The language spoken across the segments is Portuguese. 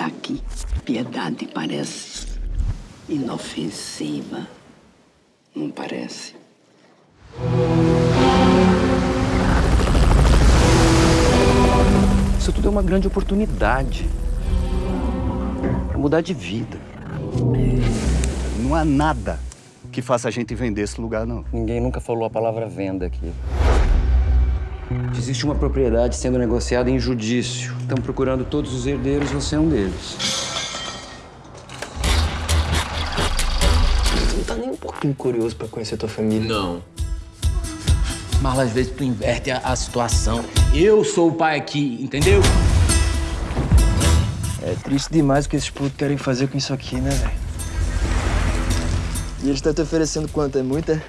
Daqui, piedade parece inofensiva. Não parece? Isso tudo é uma grande oportunidade. Pra mudar de vida. Não há nada que faça a gente vender esse lugar, não. Ninguém nunca falou a palavra venda aqui. Existe uma propriedade sendo negociada em judício. Estão procurando todos os herdeiros, você é um deles. Tu não tá nem um pouquinho curioso pra conhecer tua família? Não. Mas às vezes tu inverte a, a situação. Eu sou o pai aqui, entendeu? É triste demais o que esses putos querem fazer com isso aqui, né, velho? E eles estão te oferecendo quanto? É muita?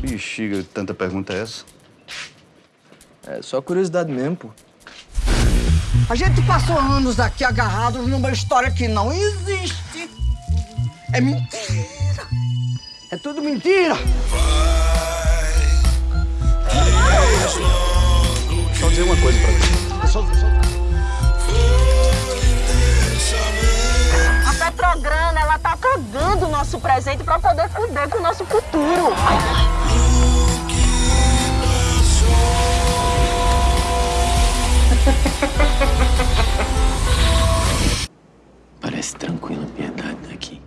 Bexiga, tanta pergunta é essa? É só curiosidade mesmo, pô. A gente passou anos aqui agarrados numa história que não existe. É mentira. É tudo mentira. Só dizer uma coisa pra ti. Só, só... A Petrograna, ela tá cagando o nosso presente pra poder fuder com o nosso futuro. Tranquila piedade daqui.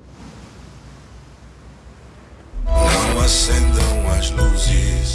Não acendam as luzes.